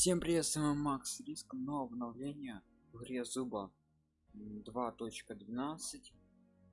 Всем привет, с вами Макс Риск, новое обновление в игре Зуба 2.12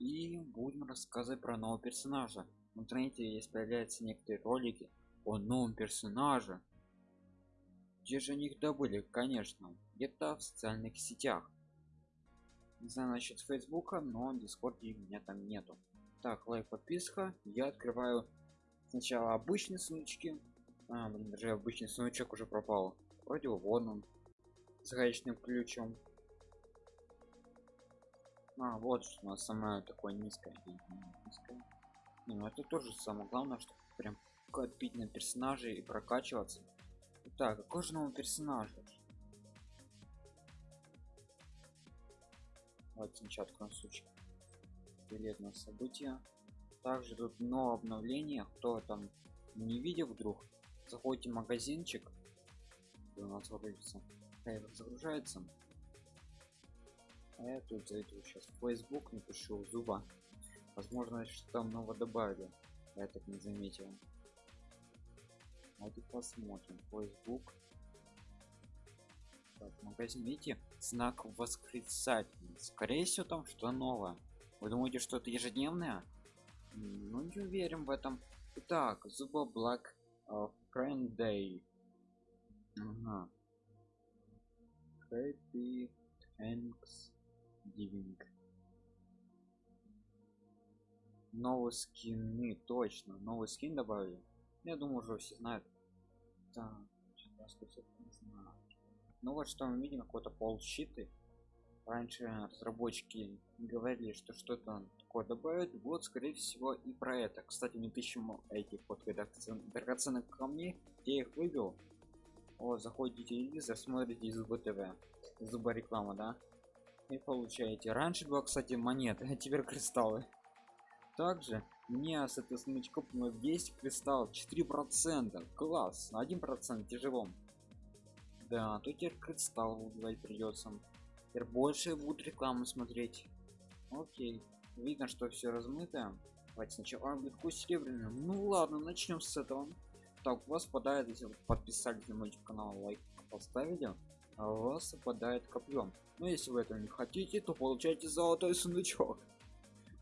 и будем рассказывать про нового персонажа. В интернете есть появляются некоторые ролики о новом персонаже. Где же они их добыли? Конечно, где-то в социальных сетях. Не знаю насчет фейсбука, но дискорде меня там нету. Так, лайк, подписка. Я открываю сначала обычные сундучки а, блин, даже обычный сундучок уже пропал. Вроде вон он. С гаечным ключом. А, вот что у нас самое такое низкое. низкое. Не, ну это тоже самое главное, что прям копить на персонажей и прокачиваться. Так, какой же новый персонаж? Вот сначала откроем сучки. Билет на события. Также тут новое обновление. Кто там не видел вдруг, заходите в магазинчик у нас загрузится загружается. А я тут зайду сейчас в facebook напишу зуба возможно что там нового добавили я так не заметил. Вот посмотрим. Facebook. Так, видите знак восклицательный скорее всего там что новое. Вы думаете что это ежедневное? Ну не уверен в этом. Итак, зуба black uh, Friend Day. Ага. Happy Thanksgiving. Новые скины, точно. Новый скин добавили. Я думаю, уже все знают. Так, ну вот что мы видим, какой-то полщиты. Раньше разработчики говорили, что что-то такое добавят. Вот, скорее всего, и про это. Кстати, не тысячу этих вот драгоценных камней я их вывел вот заходите телевизор смотрите из ТВ. Зуба реклама да? И получаете. Раньше было кстати монеты а теперь кристаллы. Также мне с этой смычком 10 кристалл 4 процента. Класс 1 процент тяжело. Да то теперь кристалл убивать придется теперь больше будут рекламу смотреть. Окей видно что все размыто. Давайте сначала а, будет серебряный ну ладно начнем с этого так у вас попадает если вы подписались на мой канал лайк поставили а у вас попадает копьем но если вы этого не хотите то получайте золотой сундучок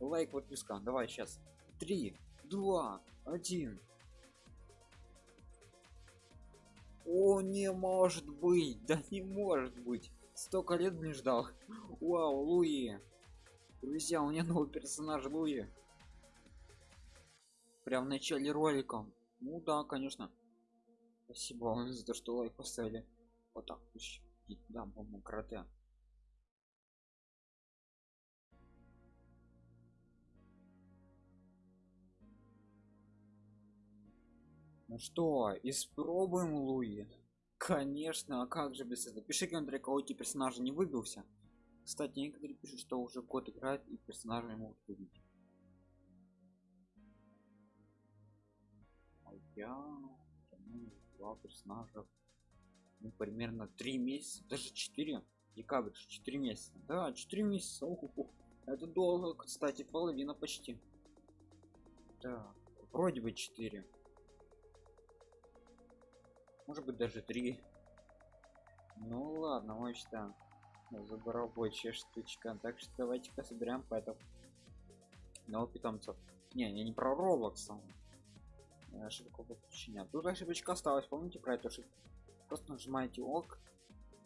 лайк подписка. Давай сейчас. Три два один. О не может быть. Да не может быть. Столько лет не ждал. Вау луи. Друзья у меня новый персонаж луи. Прям в начале ролика ну да, конечно. Спасибо вам за то, что лайк поставили. Вот так. Да, по-моему, карате. Ну что, испробуем Луи? Конечно, а как же без этого? Пиши комментарий, кого эти персонажи не выбился. Кстати, некоторые пишут, что уже код играет и персонажи могут выбить. Я два персонажа ну, примерно три месяца даже 4 декабрь 4 месяца. Да 4 месяца Ох, ох, это долго кстати половина почти. Да вроде бы 4 может быть даже 3 ну ладно мы считаем заборобочая штучка так что давайте-ка собираем поэтому новых питомцев. Не я не про роблокс ошибка подключения тут ошибочка осталась помните про эту ошибку? Просто нажимаете ок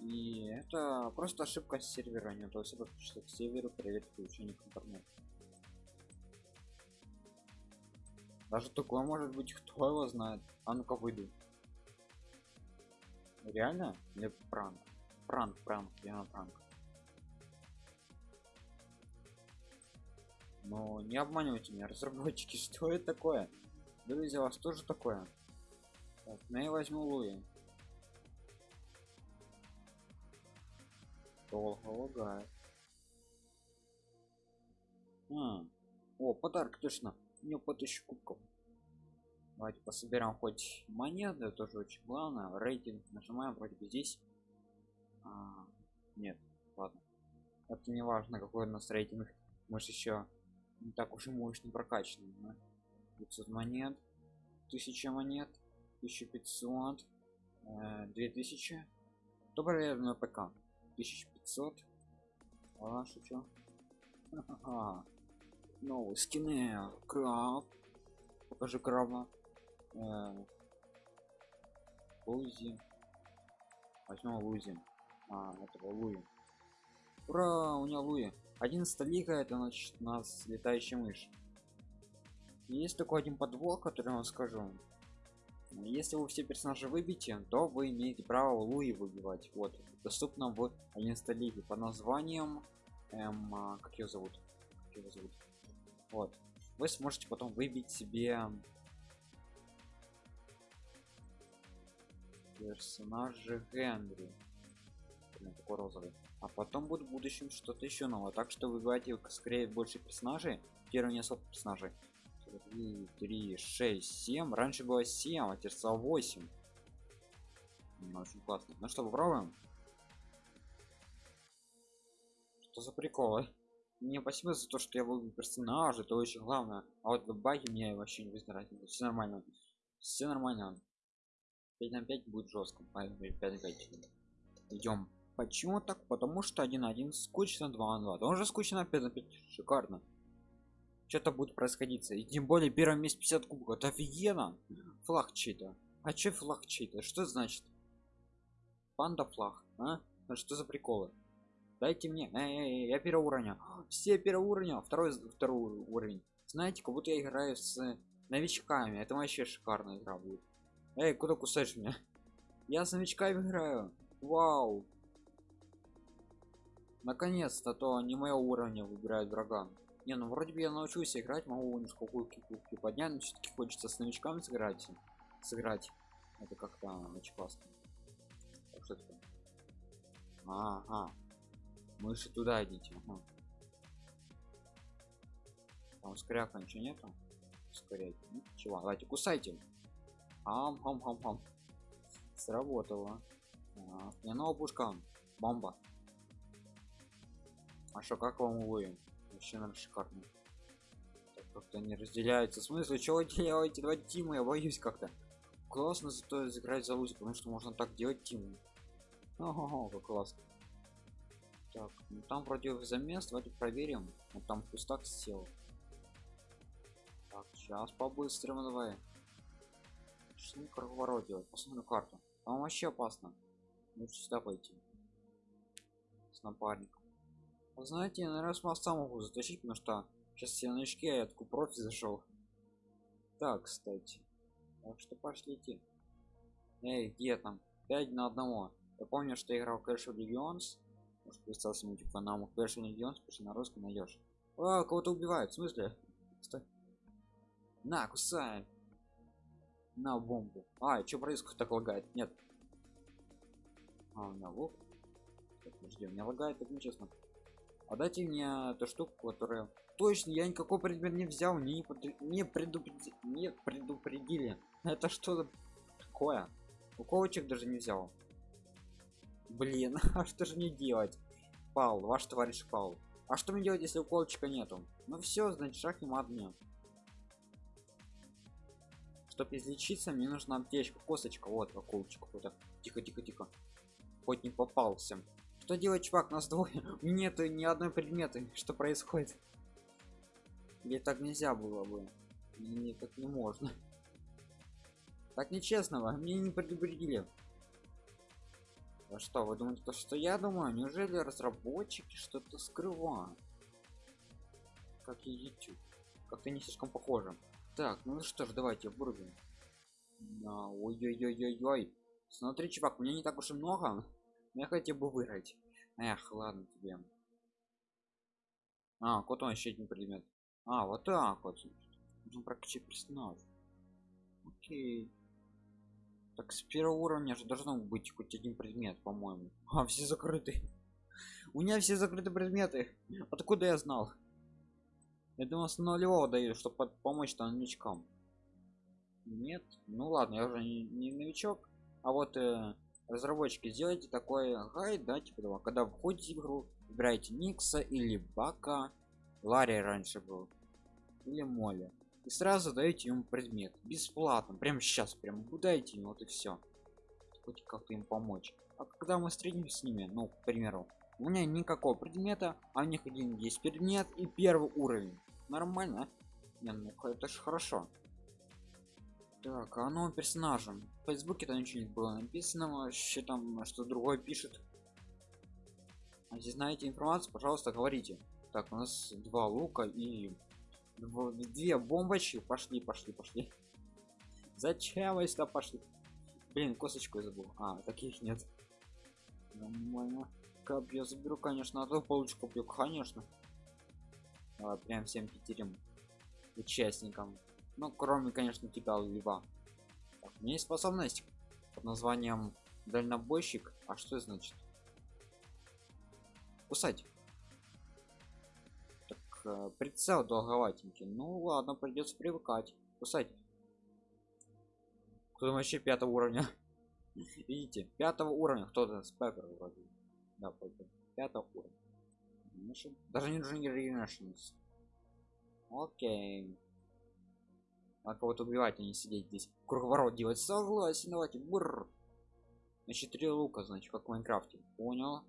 и это просто ошибка с сервера не то есть подключиться к серверу проверить включение к интернету. Даже такое может быть кто его знает. А ну-ка выйду. Реально? Или пранк? Пранк пранк я пранк. Но не обманывайте меня разработчики что это такое Друзья, у вас тоже такое? Так, ну я возьму Луи. Долго лагает. А, о, подарок точно. Не по тысячу кубков. Давайте пособираем хоть монеты, тоже очень главное. Рейтинг нажимаем вроде бы здесь. А, нет, ладно. Это не важно, какой у нас рейтинг. Может еще не так уж и мощно прокачанный. 500 монет 1000 монет 1500 э, 2000 доброе на пк. 1500 а шучу. Новые скины. Краб. Покажи краба. Э, лузи. Возьмем лузи. А этого луи. Ура у него луи. 11 лига это значит у нас летающая мышь есть такой один подвох который я вам скажу. Если вы все персонажи выбьете то вы имеете право луи выбивать. Вот доступно в 11 лиге по названием эм, а, как ее зовут? Как его зовут? Вот. Вы сможете потом выбить себе персонажа генри. Такой розовый. А потом будет в будущем что-то еще новое. Так что выбивайте скорее больше персонажей первый несколько персонажей 3, 3 6 7 раньше было 7 а теперь стало 8 ну, очень классно. Ну что попробуем? Что за приколы мне спасибо за то что я выбил персонажа это очень главное. А вот баги мне вообще не вызывает все нормально. Все нормально. 5 на 5 будет жестко 5 на 5 идем почему так? Потому что 1 на 1 скучно 2 на 2 тоже скучно 5 на 5 шикарно что-то будет происходить и тем более первое месте 50 кубков. Это офигенно. Флаг чей-то. А че флаг чей-то? Что значит? Панда флаг а? а что за приколы? Дайте мне. Эй, эй, я первого уровня. Все первого уровня. Второй второй уровень. Знаете как будто я играю с новичками. Это вообще шикарная игра будет. Эй куда кусаешь меня? Я с новичками играю. Вау. Наконец-то то не моего уровня выбирает врага не ну вроде бы я научусь играть могу несколько кубки поднять но все-таки хочется с новичками сыграть сыграть. Это как-то очень классно. Так, что это ага. Мыши туда идите ага. там ускоряка ничего нету? Ускорять ну, чего? Давайте кусайте. Ам хам хам хам сработало. А, не новая пушка. Бомба. А что как вам увы вообще наверное шикарно. Как-то не разделяются. В смысле чего делаете два тима? Я боюсь как-то. Классно зато играть за лузи потому что можно так делать тиму. Ого как классно. Так ну там вроде замес давайте проверим. Вот там пустак сел. Так сейчас по-быстрому что не круговорот делать посмотрим карту. Там вообще опасно. Лучше сюда пойти. С напарником знаете на раз сам могу затащить потому что сейчас все новички а я такой профи зашел так кстати. Так что пошлите. Эй где там? 5 на одного. Я помню что я играл Clash of Legends. Может представился мне типа нам Clash of Legends пиши на русском найдешь а кого-то убивают в смысле? Стой. на кусай. На бомбу. А что происходит так лагает? Нет. А у меня лук. Подожди у меня лагает так нечестно а дайте мне эту штуку которая точно я никакой предмет не взял не, под... не предупредили не предупредили. Это что такое. Уколочек даже не взял. Блин а что же мне делать? Пал ваш товарищ пал. А что мне делать если уколочка нету? Ну все значит шаг и мат мне чтобы излечиться мне нужна аптечка косточка вот уколочек какой-то. Тихо тихо тихо. Хоть не попался что делать чувак? Нас двое. Нету ни одной предметы что происходит. Или так нельзя было бы. Мне так не можно. Так нечестного мне не предупредили. А что вы думаете то что я думаю? Неужели разработчики что-то скрывают? Как и youtube. Как-то не слишком похоже. Так ну что ж давайте вырубим ой-ой-ой-ой-ой. Смотри чувак мне не так уж и много я хотел бы выиграть эх ладно тебе. А кот он еще один предмет а вот так вот. Нужно прокачать персонаж. Окей. Так с первого уровня же должно быть хоть один предмет по моему а все закрыты у меня все закрыты предметы. Откуда я знал? Я думал с нулевого даю чтобы помочь там новичкам. Нет? Ну ладно я уже не, не новичок. А вот э, разработчики сделайте такой гайд да типа когда входите в игру выбирайте никса или бака ларри раньше был или моли и сразу даете ему предмет. Бесплатно. Прямо сейчас прям дайте ему вот и все хоть как-то им помочь. А когда мы встретимся с ними ну к примеру у меня никакого предмета а у них один есть предмет и первый уровень. Нормально не, ну это же хорошо так а новым персонажем? В фейсбуке там ничего не было написано вообще там что другое пишет а если знаете информацию пожалуйста говорите. Так у нас два лука и две бомбочки. Пошли пошли пошли. Зачем вы сюда пошли? Блин косточку я забыл. А таких нет. Нормально. Копье заберу конечно а то получу копье конечно. Давай, прям всем пятерим участникам ну кроме конечно тебя льва. Так, у меня есть способность под названием дальнобойщик а что значит? Кусать. Э, прицел долговатенький. Ну ладно придется привыкать. Кусать. Кто вообще пятого уровня? Видите пятого уровня. Кто-то спекер вроде. Да пятого уровня. Даже не нужен окей а кого-то убивать а не сидеть здесь. Круговорот делать. Согласен давайте. Бррр. значит три лука значит как в майнкрафте. Понял.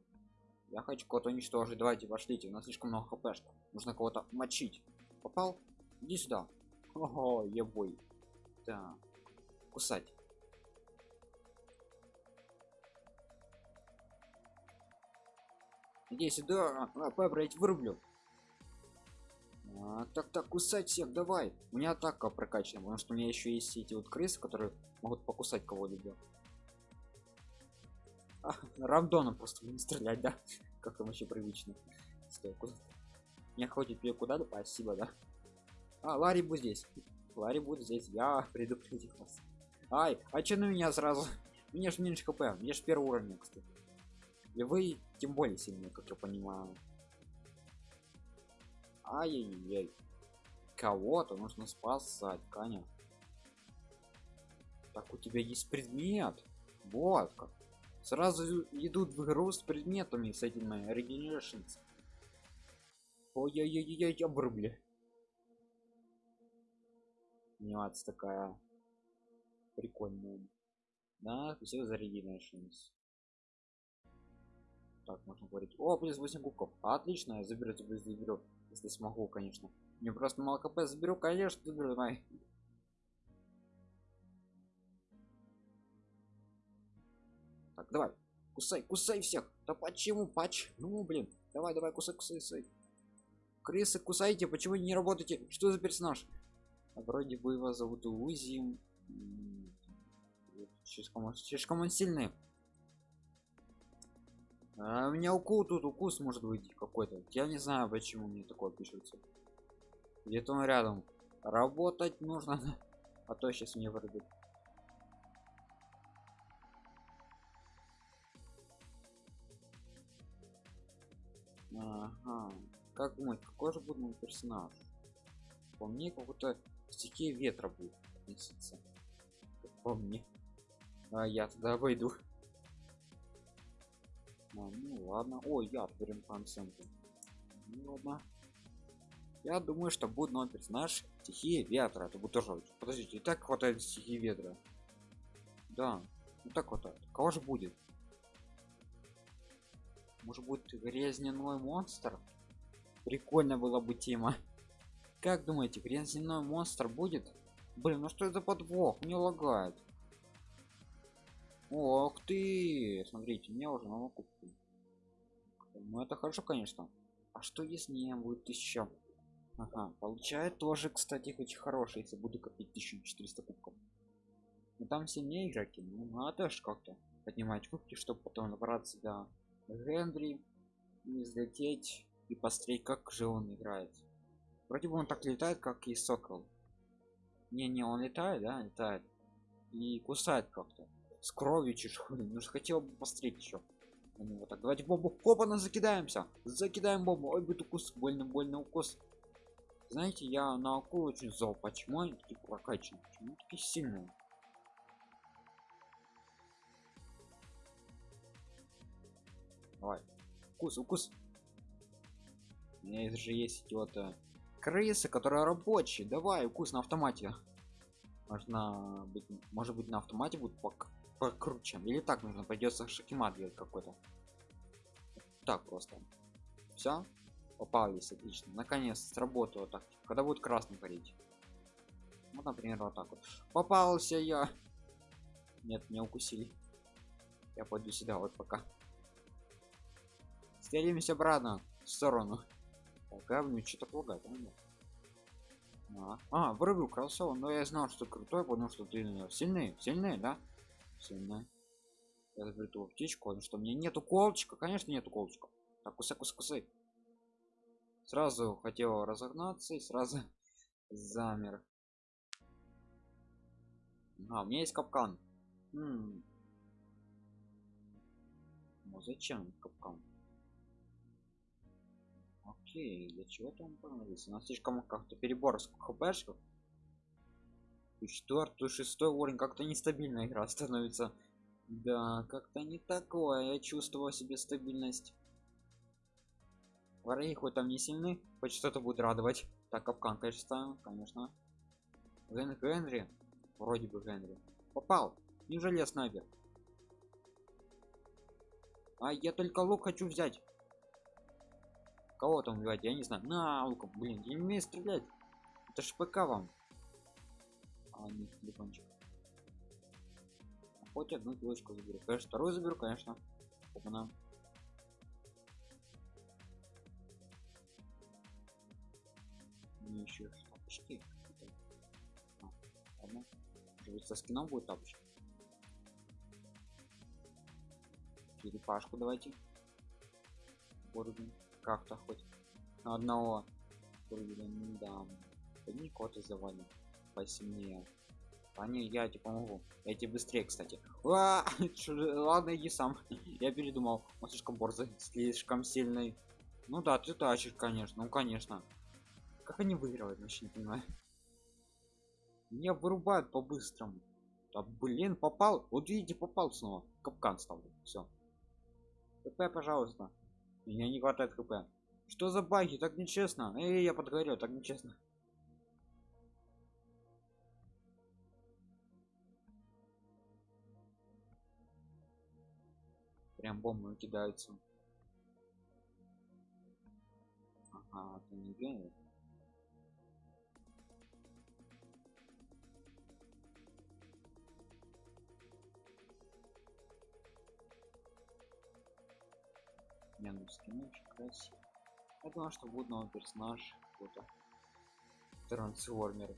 Я хочу кого-то уничтожить. Давайте пошлите. У нас слишком много хп что нужно кого-то мочить. Попал? Иди сюда. Ого ебой. Да кусать. Иди сюда а, побрать вырублю а, так так кусать всех давай. У меня атака прокачана потому что у меня еще есть эти вот крысы которые могут покусать кого-либо. А, рандоном просто не стрелять да? Как там вообще привычно. Не ходит ее куда то спасибо да. А ларри будет здесь. Ларри будет здесь я предупредил вас. Ай а че на меня сразу? Мне ж меньше хп мне ж первый уровень кстати. И вы тем более сильнее как я понимаю ай-яй-яй. Кого-то нужно спасать коня так у тебя есть предмет. Вот как. Сразу идут в игру с предметами с этими регенерашнс ой-ой-ой-ой обрубли анимация такая прикольная. Да все за регенерашнс так можно говорить. О плюс 8 кубков. Отлично я заберу заберу, заберу если смогу конечно. Мне просто мало кп заберу конечно давай так давай кусай кусай всех. Да почему пач ну блин? Давай давай кусай кусай кусай. Крысы кусайте почему не работаете? Что за персонаж? А вроде бы его зовут узи слишком, слишком он сильный а у меня укус тут укус может быть какой-то я не знаю почему мне такое пишется где-то он рядом работать нужно а то сейчас мне вырубит Ага. Как думать, какой же будет мой персонаж? По мне, какой-то стихия ветра будет относиться. По мне. А я туда войду. Ну ладно. О, я берем проценты. Ну ладно. Я думаю, что будет новый персонаж стихия ветра. Это будет тоже. Подождите, и так хватает стихии ветра. Да, ну так вот. Кого же будет? может быть грязняной монстр прикольно было бы тема как думаете грязняной монстр будет блин ну что это подвох не лагает ох ты! Смотрите мне уже на купку ну это хорошо конечно. А что если не будет тысяча? Ага получает тоже кстати очень хороший если буду копить 1400 кубков. Но там сильнее игроки ну надо ж как-то поднимать кубки чтобы потом набраться до Генри не взлететь и посмотреть как же он играет. Вроде бы он так летает как и сокол. Не не он летает да летает. И кусает как-то с кровью чешуй ну же хотел бы посмотреть еще вот так давайте бомбу. Опа на закидаемся. Закидаем бомбу. Ой будет укус. Больно больно укус. Знаете я на акулу очень зол. Почему они такие прокачаны почему такие сильные? Давай. Укус, укус. У меня же есть вот э, крысы, которые рабочие. Давай, укус на автомате. Можно быть, может быть на автомате будет пок покруче. Или так нужно придется шакимат делать какой-то. Так просто. Все попались отлично. Наконец сработало так. Когда будет красный парить? Вот например вот так вот. Попался я. Нет не укусили. Я пойду сюда вот пока. Стелимся обратно в сторону. Так, мне что-то плагает а, а. Вырубил кроссовок но я знал что крутой потому что ты сильный сильный да сильный я заберу эту птичку потому что мне нету колчика конечно нету колчика так кусай кусай кусай сразу хотел разогнаться и сразу замер. А у меня есть капкан. М -м. ну зачем капкан? Окей для чего там понадобится. У нас слишком как-то перебор с хпшков четвертый шестой уровень как-то нестабильная игра становится. Да как-то не такое. Я чувствовал себе стабильность. Враги хоть там не сильны хоть что-то будет радовать. Так капкан конечно ставим конечно. Ген генри. Вроде бы генри. Попал. Неужели я снайпер а я только лук хочу взять. Кого там убивать? Я не знаю. На луком. Блин я не умею стрелять. Это ж пк вам а не телефончик. Хоть одну девочку заберу. Конечно вторую заберу конечно. Опа-на. мне еще тапочки а, ладно. Может, со скином будет тапочки? Черепашку давайте. Вырубим как-то хоть. На одного. Вырубили да одни коты завалим посильнее. Они я тебе помогу. Я тебе быстрее кстати. А, ладно иди сам. Я передумал. Он слишком борзый слишком сильный. Ну да ты тащишь конечно. Ну конечно. Как они выигрывают вообще не понимаю. Меня вырубают по-быстрому. Да блин попал. Вот видите попал снова. Капкан ставлю все хп пожалуйста. Меня не хватает хп что за баги? Так нечестно. Эй я подгорел. Так нечестно прям бомбы кидаются ага это не генер не ну скин очень красиво я думал что будет новый персонаж какой-то. Трансформер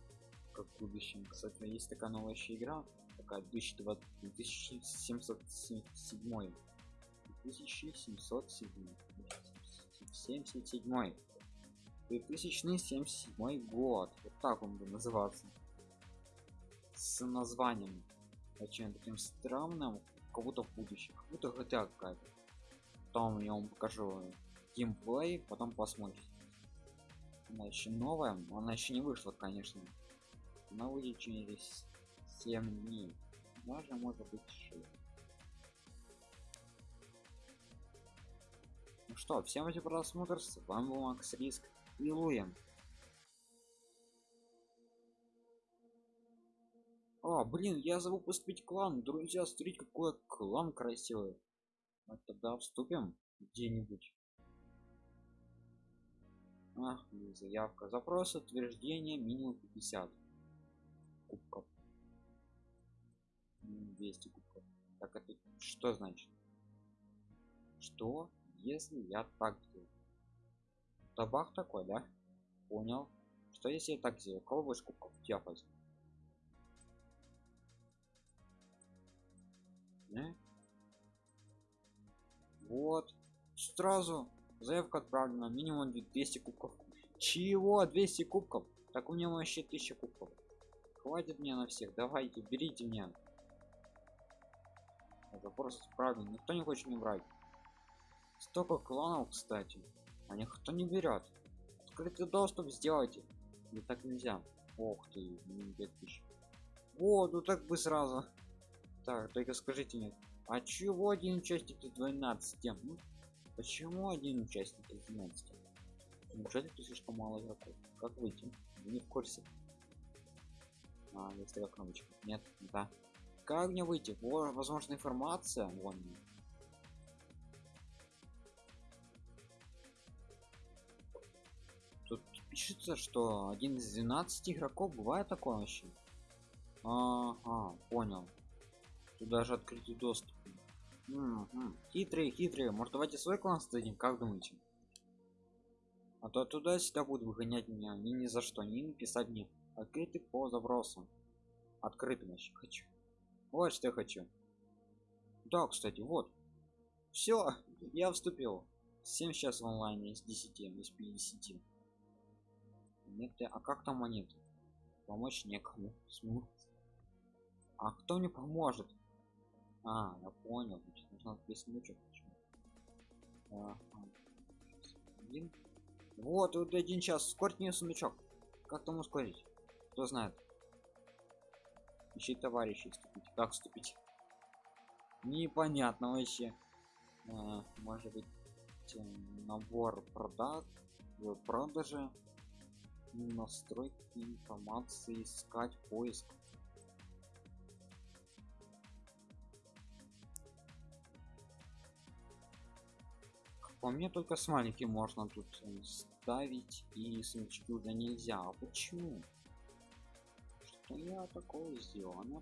как в будущем кстати. Есть такая новая еще игра такая 2020 2707 2707 77 2077 год. Вот так он будет называться. С названием. Очень таким странным. Кого-то в будущем. Будто хотя какая-то. Потом я вам покажу геймплей потом посмотрите она еще новая она еще не вышла конечно. Она выйдет через 7 дней. Даже может быть 6 что всем эти просмотр с вами был макс риск и луем а блин я забыл поступить клан. Друзья смотрите какой клан красивый. Вот тогда вступим где-нибудь. А, заявка. Запрос утверждение минимум 50 кубков. 200 кубков. Так это что значит? Что если я так делаю. Табак такой да? Понял. Что если я так сделаю кого больше кубков я возьму э? вот. Сразу заявка отправлена минимум 200 кубков. Чего? 200 кубков? Так у него вообще 1000 кубков. Хватит мне на всех. Давайте берите меня. Запрос отправлен никто не хочет мне брать столько кланов кстати. А никто не берет открытый доступ сделайте. Не так нельзя. Ох ты 2000 вот ну так бы сразу. Так только скажите мне а чего один участник из 12 ну, почему один участник из 12 неужели ты слишком мало игроков? Как выйти? Не в курсе. А, есть такая нет? Да. Как мне выйти? Во, возможно информация. Вон пишется что один из 12 игроков бывает такое вообще? Ага понял. Тут даже открытый доступ. Угу. хитрые хитрые. Может давайте свой клан создадим? Как думаете? А то туда сюда будут выгонять меня. Ни ни за что не написать мне. Открытый по забросам открытым вообще хочу. Вот что я хочу. Да кстати вот. Все я вступил. 7 сейчас в онлайне из 10 из 50 нет а как там монеты помочь некому а кто мне поможет? А я понял. Значит нужно песнючек ага. один. Вот вот один час. Ускорить мне сундучок как там ускорить? Кто знает? Ищи товарищей вступить. Как вступить? Непонятно вообще. А, может быть набор продат в настройки информации искать поиск. По мне только с маленьким можно тут ставить и сундучки уже нельзя. А почему? Что я такое сделал? Она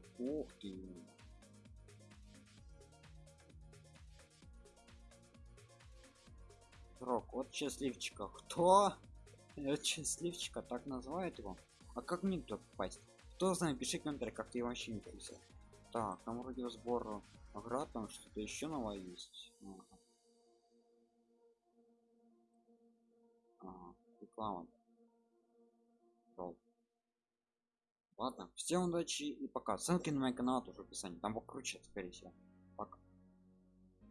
ты срок вот счастливчика. Кто счастливчика так называют его. А как мне туда попасть? Кто знает пиши комментарий как ты вообще не писал так там вроде сбор наград там что-то еще новое есть. Ага. Ага, реклама. Ролл. ладно всем удачи и пока. Ссылки на мой канал тоже в описании. Там покруче скорее всего